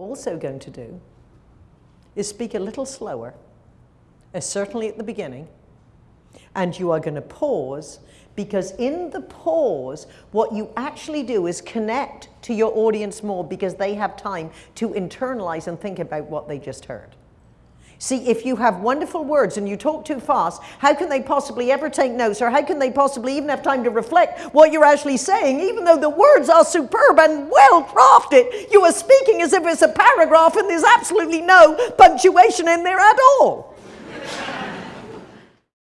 also going to do is speak a little slower, as certainly at the beginning, and you are going to pause because in the pause, what you actually do is connect to your audience more because they have time to internalize and think about what they just heard. See, if you have wonderful words and you talk too fast, how can they possibly ever take notes or how can they possibly even have time to reflect what you're actually saying, even though the words are superb and well crafted? You are speaking as if it's a paragraph and there's absolutely no punctuation in there at all.